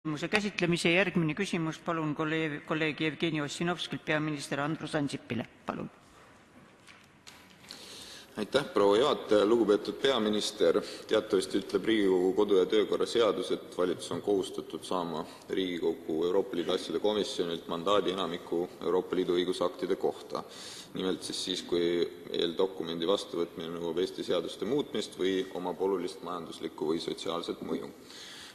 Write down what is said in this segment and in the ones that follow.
küsimuse käsitlemise. Järgmine küsimus, palun kolleeg, kolleeg Jevgeni Ossinovskilt peaminister Andrus Ansipile, palun. aitäh, proua juhataja! Lugupeetud peaminister! Teatavasti ütleb Riigikogu kodu- ja töökorra seadus, et valitsus on kohustatud saama Riigikogu Euroopa Liidu asjade komisjonilt mandaadi enamiku Euroopa Liidu õigusaktide kohta. Nimelt siis siis, kui eeldokumendi vastuvõtmine nõuab Eesti seaduste muutmist või omab olulist majanduslikku või sotsiaalset mõju.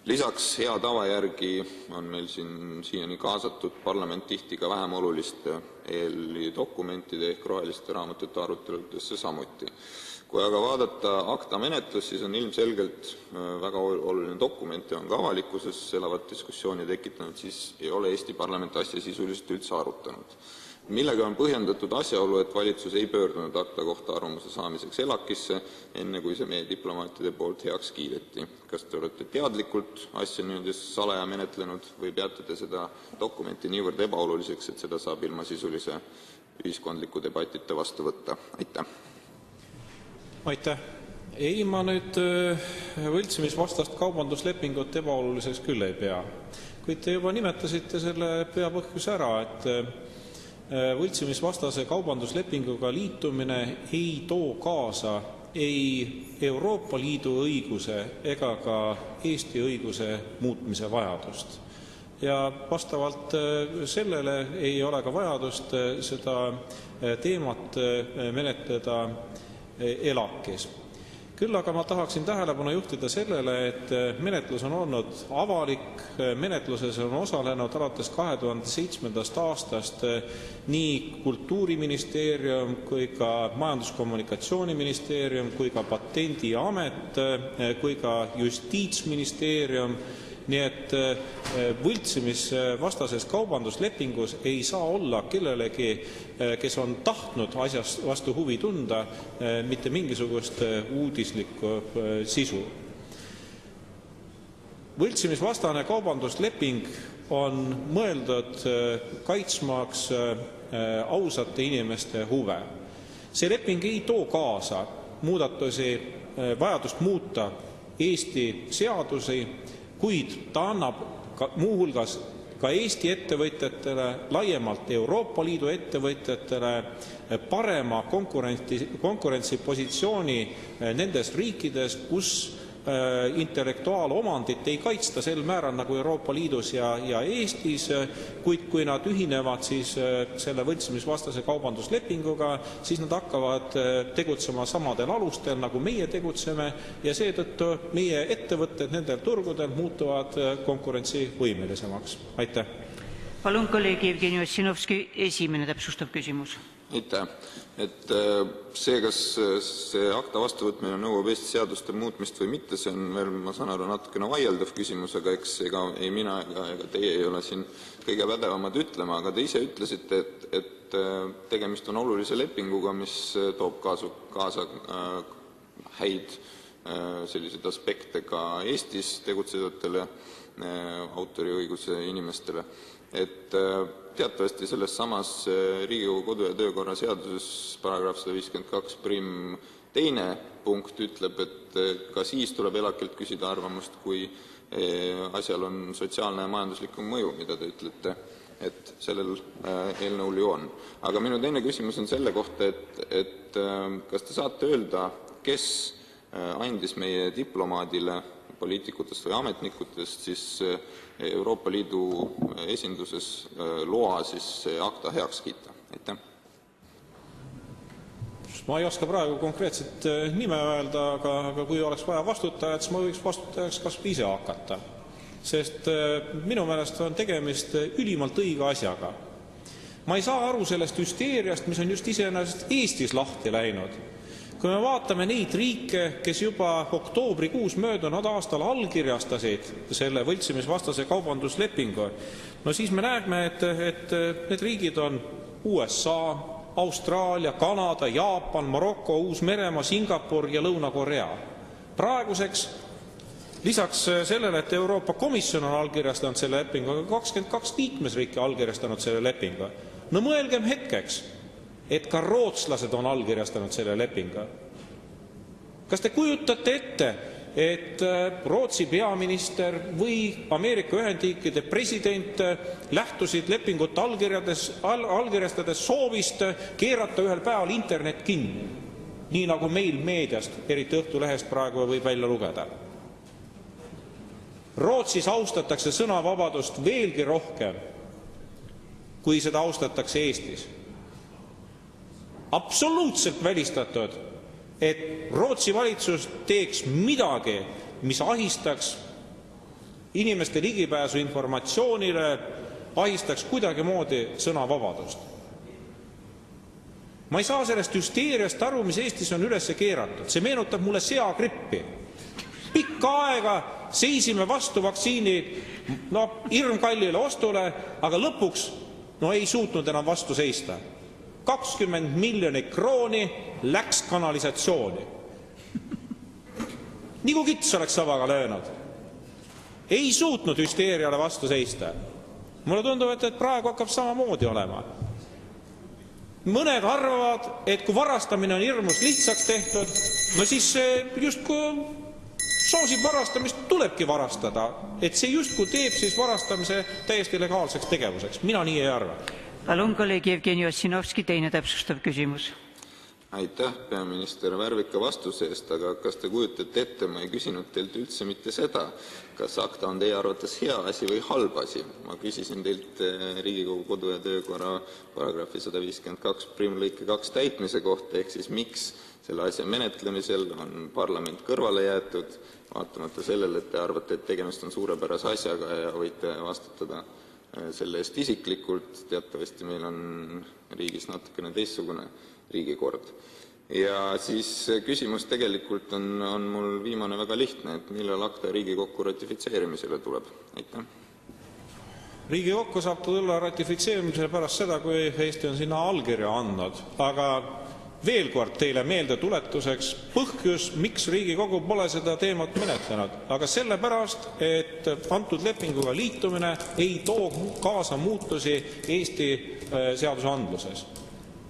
Lisaks hea tava järgi on meil siiani kaasatud parlament tihti ka vähem oluliste eeldokumentide ehk roheliste raamatute aruteludesse samuti. Kui aga vaadata ACTA menetlust, siis on ilmselgelt väga oluline dokument ja on ka avalikkuses elavat diskussiooni tekitanud, siis ei ole Eesti parlament asja sisuliselt üldse arutanud millega on põhjendatud asjaolu, et valitsus ei pöördunud ACTA kohta arvamuse saamiseks ELAK-isse, enne kui see meie diplomaatide poolt heaks kiideti. kas te olete teadlikult asja niimoodi salaja menetlenud või peate te seda dokumenti niivõrd ebaoluliseks, et seda saab ilma sisulise ühiskondliku debatita vastu võtta? aitäh! aitäh! ei, ma nüüd äh, võltsimisvastast kaubanduslepingut ebaoluliseks küll ei pea. kuid te juba nimetasite selle peapõhjuse ära, et Äh, võltsimisvastase kaubanduslepinguga liitumine ei too kaasa ei Euroopa Liidu õiguse ega ka Eesti õiguse muutmise vajadust. ja vastavalt äh, sellele ei ole ka vajadust äh, seda teemat menetleda ELAK-is küll aga ma tahaksin tähelepanu juhtida sellele, et äh, menetlus on olnud avalik, äh, menetluses on osalenud alates kahe tuhande seitsmendast aastast äh, nii Kultuuriministeerium kui ka Majandus-Kommunikatsiooniministeerium kui ka Patendiamet kui ka Justiitsministeerium nii et äh, võltsimisvastases kaubanduslepingus ei saa olla kellelegi, äh, kes on tahtnud asjast vastu huvi tunda, äh, mitte mingisugust uudislikku sisu. võltsimisvastane kaubandusleping on mõeldud kaitsmaks ausate inimeste huve. see leping ei too kaasa muudatusi, vajadust muuta Eesti seadusi kuid ta annab ka muu hulgas ka Eesti ettevõtjatele, laiemalt Euroopa Liidu ettevõtjatele parema konkurentsi, konkurentsipositsiooni nendes riikides, kus intellektuaalomandit ei kaitsta sel määral nagu Euroopa Liidus ja, ja Eestis, kuid kui nad ühinevad siis äh, selle võltsimisvastase kaubanduslepinguga, siis nad hakkavad äh, tegutsema samadel alustel, nagu meie tegutseme ja seetõttu meie ettevõtted nendel turgudel muutuvad konkurentsivõimelisemaks. aitäh! palun, kolleeg Jevgeni Ossinovski, esimene täpsustav küsimus aitäh! äh, see, kas äh, akta vastuvõtmine nõuab Eesti seaduste muutmist või mitte, on veel, ma saan aru, natukene vaieldav küsimus, aga eks ei mina ega, teie ei ole siin kõige pädevamad ütlema, aga te ise ütlesite, et, äh, tegemist on olulise lepinguga, mis toob kaasa häid aspekte ka Eestis tegutsevatele autoriõiguse inimestele, Teatavasti sellessamas äh, Riigikogu kodu- ja töökorra seaduses § 152 teine punkt ütleb, et äh, ka siis tuleb ELAK-ilt küsida arvamust, kui äh, asjal on sotsiaalne ja majanduslik mõju, mida te ütlete, et sellel eelnõul ju on. aga minu teine küsimus on selle kohta, et kas te saate öelda, kes andis meie diplomaadile poliitikutest või ametnikutest eh, Euroopa Liidu esinduses eh, loa see ACTA heaks kiita? ma ei oska praegu konkreetset eh, nime öelda, aga, aga kui oleks vaja vastutajat, siis ma võiks vastutajaks kas või ise hakata. sest minu meelest on tegemist ülimalt õige asjaga. ma ei saa aru sellest hüsteeriast, mis on just iseenesest Eestis lahti läinud kui me vaatame neid riike, kes juba oktoobrikuus möödunud aastal allkirjastasid selle võltsimisvastase kaubanduslepingu, no siis me näeme, et, et need riigid on USA, Austraalia, Kanada, Jaapan, Maroko, Uus-Meremaa, Singapur ja Lõuna-Korea. praeguseks lisaks sellele, et Euroopa Komisjon on allkirjastanud selle lepingu, on kakskümmend kaks liikmesriiki allkirjastanud selle lepingu. no mõelgem hetkeks et ka rootslased on allkirjastanud selle lepingu. kas te kujutate ette, et äh, Rootsi peaminister või Ameerika Ühendriikide president äh, lähtusid lepingut allkirjades all,, allkirjastades soovist keerata ühel päeval internet kinni. nii nagu meil meediast, eriti Õhtulehest praegu võib välja lugeda. Rootsis austatakse sõnavabadust veelgi rohkem, kui seda austatakse Eestis. Absoluutselt välistatud et Rootsi valitsus teeks midagi, mis ahistaks inimeste ligipääsu informatsioonile, ahistaks kuidagimoodi sõnavabadust. ma ei saa sellest hüsteeriast aru, mis Eestis on üles keeratud, see meenutab mulle seagrippi. pikka aega seisime vastu vaktsiini noh, hirmkallile ostule, aga lõpuks no ei suutnud enam vastu seista kakskümmend miljonit krooni läks kanalisatsiooni. nagu kits oleks savaga löönud. ei suutnud hüsteeriale vastu seista. mulle tundub, et, et praegu hakkab samamoodi olema. mõned arvavad, et kui varastamine on hirmus lihtsaks tehtud, no siis justkui soosib varastamist, tulebki varastada, et see justkui teeb siis varastamise täiesti legaalseks tegevuseks. mina nii ei arva palun, kolleeg Jevgeni Ossinovski, teine täpsustav küsimus. aitäh, peaminister, värvika vastuse eest, aga kas te kujutate ette, ma ei küsinud teilt üldse mitte seda, kas ACTA on teie arvates hea asi või halb asi. ma küsisin teilt eh, Riigikogu kodu- ja töökorra paragrahvi sada viiskümmend kaks prim lõike kaks täitmise kohta, ehk siis miks selle asja menetlemisel on parlament kõrvale jäetud, vaatamata sellele, et te arvate, et tegemist on suurepärase asjaga ja võite vastutada selle eest isiklikult, teatavasti meil on riigis natukene teistsugune riigikord. ja siis küsimus on, mul viimane väga lihtne, millal ACTA Riigikokku ratifitseerimisele tuleb? riigikokku saab ta tulla ratifitseerimisele pärast seda, kui Eesti on sinna allkirja andnud, aga veel kord teile meeldetuletuseks põhjus, miks Riigikogu pole seda teemat menetlenud, aga sellepärast, et antud lepinguga liitumine ei too kaasa muutusi Eesti äh, seadusandluses.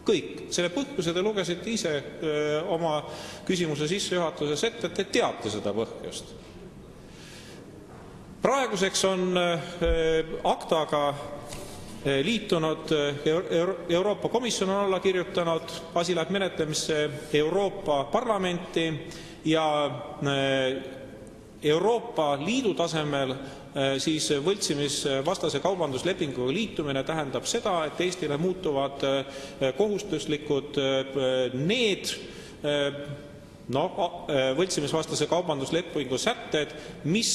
kõik, selle põhjuse te lugesite ise öö, äh, oma küsimuse sissejuhatuses ette, te teate seda põhjust. praeguseks on äh, aktaga liitunud eh, Euroopa Komisjon on alla kirjutanud, asi läheb menetlemisse Euroopa Parlamenti ja eh, Euroopa Liidu tasemel siis võltsimisvastase kaubanduslepinguga liitumine tähendab seda, et Eestile muutuvad kohustuslikud need noh, võltsimisvastase kaubanduslepingu sätted, mis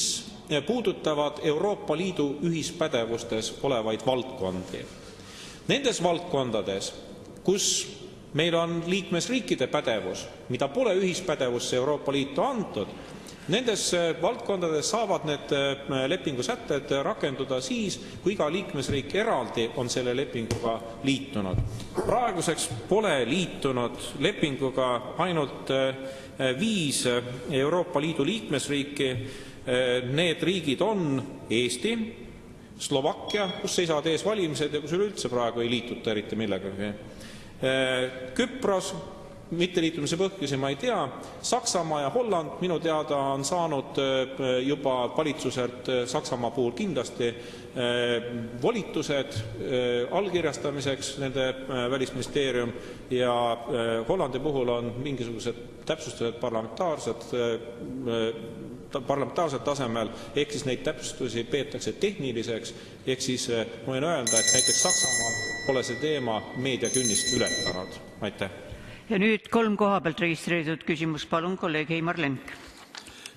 puudutavad Euroopa Liidu ühispädevustes olevaid valdkondi. Nendes valdkondades, kus meil on liikmesriikide pädevus, mida pole ühispädevusse Euroopa Liitu antud, nendes valdkondades saavad need äh, lepingu sätted rakenduda siis, kui iga liikmesriik eraldi on selle lepinguga liitunud. praeguseks pole liitunud lepinguga ainult äh, viis Euroopa Liidu liikmesriiki need riigid on Eesti, Slovakkia, kus seisavad ees valimised ja kus üleüldse praegu ei liituta eriti millegagi, äh, Küpros, mitteliitumise põhjusi ma ei tea, Saksamaa ja Holland minu teada on saanud äh, juba valitsuselt Saksamaa puhul kindlasti volitused allkirjastamiseks, nende välisministeerium, ja Hollandi puhul on mingisugused täpsustused parlamentaarsed parlamentaarsel tasemel, ehk siis neid täpsustusi peetakse tehniliseks, ehk siis eh, ma võin öelda, et näiteks Saksamaal pole see teema meediakünnist ületanud. aitäh. ja nüüd kolm koha pealt registreeritud küsimust, palun, kolleeg Heimar Lenk.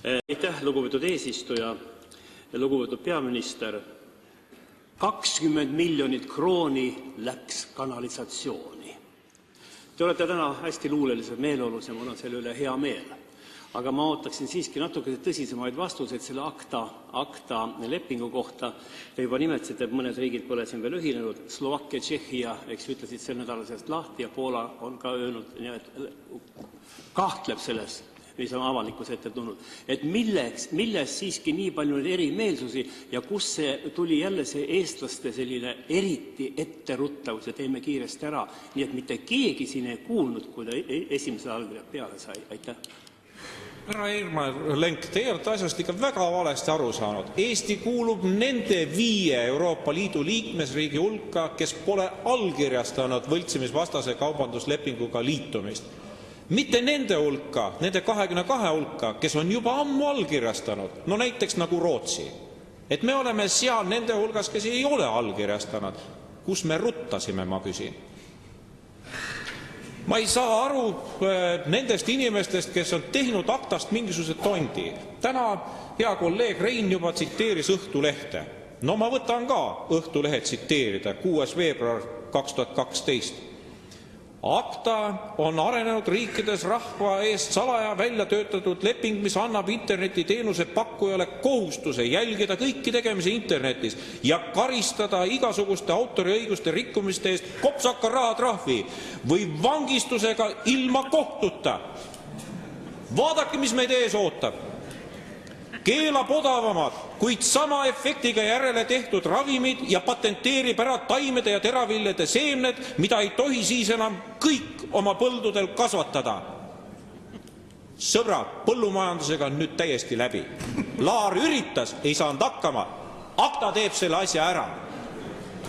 Eh, aitäh, lugupeetud eesistuja, lugupeetud peaminister. kakskümmend miljonit krooni läks kanalisatsiooni. Te olete täna hästi luulelisel meeleolus ja mul on selle üle hea meel aga ma ootaksin siiski natuke tõsisemaid vastuseid selle ACTA, ACTA lepingu kohta. Te juba nimetasite, et mõned riigid pole siin veel ühinenud, Slovakkia, Tšehhia, eks ju, ütlesid sel nädalal sellest lahti ja Poola on ka öelnud, kahtleb selles, mis on avalikkuse ette tulnud. et milleks, milles siiski nii palju neid erimeelsusi ja kust see tuli jälle see eestlaste selline eriti etteruttavus ja teeme kiiresti ära, nii et mitte keegi siin ei kuulnud, kui ta e-, esimesed allkirjad peale sai, aitäh härra Irmar Lenk, teie olete asjast ikka väga valesti aru saanud. Eesti kuulub nende viie Euroopa Liidu liikmesriigi hulka, kes pole allkirjastanud võltsimisvastase kaubanduslepinguga liitumist. mitte nende hulka, nende kahekümne kahe hulka, kes on juba ammu allkirjastanud, no näiteks nagu Rootsi. et me oleme seal nende hulgas, kes ei ole allkirjastanud. kus me ruttasime, ma küsin ma ei saa aru äh, nendest inimestest, kes on teinud aktast mingisuguse tondi. täna hea kolleeg Rein juba tsiteeris Õhtulehte. no ma võtan ka Õhtulehe tsiteerida, kuues veebruar kaks tuhat kaksteist. ACTA on arenenud riikides rahva eest salaja välja töötatud leping, mis annab internetiteenuse pakkujale kohustuse jälgida kõiki tegemisi internetis ja karistada igasuguste autoriõiguste rikkumiste eest kopsaka rahatrahvi või vangistusega ilma kohtuta. vaadake, mis meid ees ootab keelab odavamad, kuid sama efektiga järele tehtud ravimid ja patenteerib ära taimede ja teraviljade seemned, mida ei tohi siis enam kõik oma põldudel kasvatada. sõbrad, põllumajandusega on nüüd täiesti läbi. Laar üritas, ei saanud hakkama. ACTA teeb selle asja ära.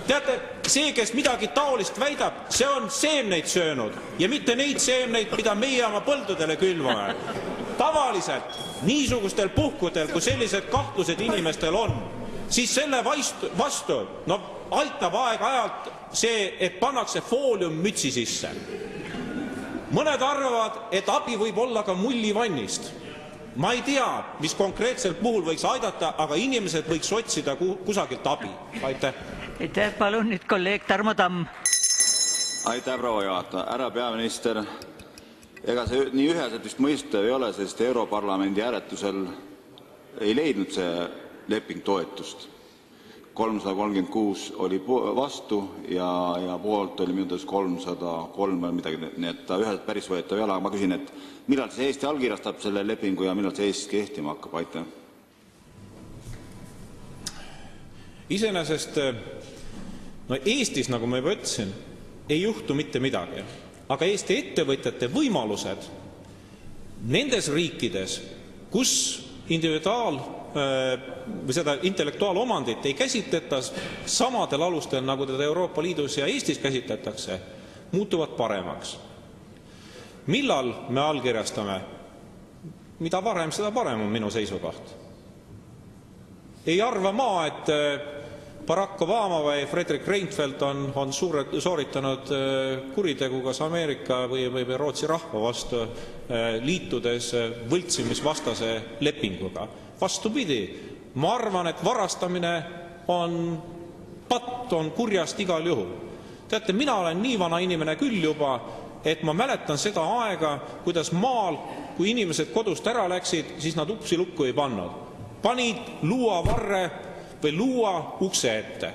teate, see, kes midagi taolist väidab, see on seemneid söönud ja mitte neid seemneid, mida meie oma põldudele külvame tavaliselt niisugustel puhkudel, kui sellised kahtlused inimestel on, siis selle vastu, vastu no aitab aeg-ajalt see, et pannakse foolium mütsi sisse. mõned arvavad, et abi võib olla ka mullivannist. ma ei tea, mis konkreetsel puhul võiks aidata, aga inimesed võiks otsida kusagilt abi. aitäh. aitäh, palun nüüd kolleeg Tarmo Tamm. aitäh, proua juhataja, härra peaminister ega see nii üheselt vist mõistetav ei ole, sest Europarlamendi hääletusel ei leidnud see leping toetust. kolmsada kolmkümmend kuus oli vastu ja, poolt oli minu teada kolmsada kolm või midagi, nii et ta üheselt päris võetav ei ole, aga ma küsin, millal siis Eesti allkirjastab selle lepingu ja millal see Eestis kehtima hakkab, iseenesest Eestis, nagu ma juba ütlesin, ei juhtu mitte midagi aga Eesti ettevõtjate võimalused nendes riikides, kus individuaal või seda intellektuaalomandit ei käsitleta samadel alustel, nagu teda Euroopa Liidus ja Eestis käsitletakse, muutuvad paremaks. millal me allkirjastame? mida varem, seda parem on minu seisukoht. ei arva ma, et Barack Obama või Fredrik Reinfeldt on, on suure, sooritanud äh, kuritegu kas Ameerika või, või, või Rootsi rahva vastu, äh, liitudes äh, võltsimisvastase lepinguga. vastupidi, ma arvan, et varastamine on patt, on kurjast igal juhul. teate, mina olen nii vana inimene küll juba, et ma mäletan seda aega, kuidas maal, kui inimesed kodust ära läksid, siis nad uksi lukku ei pannud. panid luuavarre või luua ukse ette.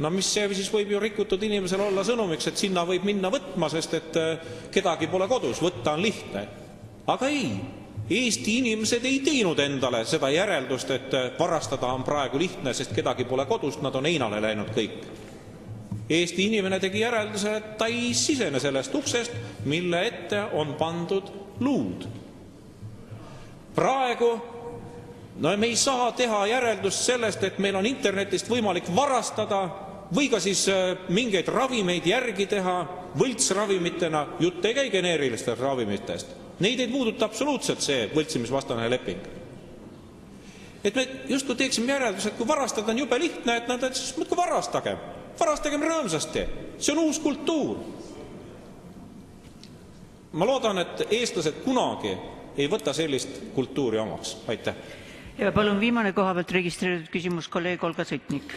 no mis see siis võib ju rikutud inimesele olla sõnumiks, et sinna võib minna võtma, sest et äh, kedagi pole kodus, võtta on lihtne. aga ei, Eesti inimesed ei teinud endale seda järeldust, et äh, varastada on praegu lihtne, sest kedagi pole kodus, nad on heinale läinud kõik. Eesti inimene tegi järelduse, et ta ei sisene sellest uksest, mille ette on pandud luud. praegu no me ei saa teha järeldust sellest, et meil on internetist võimalik varastada või ka siis äh, mingeid ravimeid järgi teha võltsravimitena, jutt ei käi geneerilistest ravimitest. Neid ei puuduta absoluutselt see võltsimisvastane leping. et me justkui teeksime järelduse, et kui varastada on jube lihtne, et nad, siis muudkui varastagem, varastagem rõõmsasti, see on uus kultuur. ma loodan, et eestlased kunagi ei võta sellist kultuuri omaks, aitäh ja palun viimane koha pealt registreeritud küsimus, kolleeg Olga Sõtnik.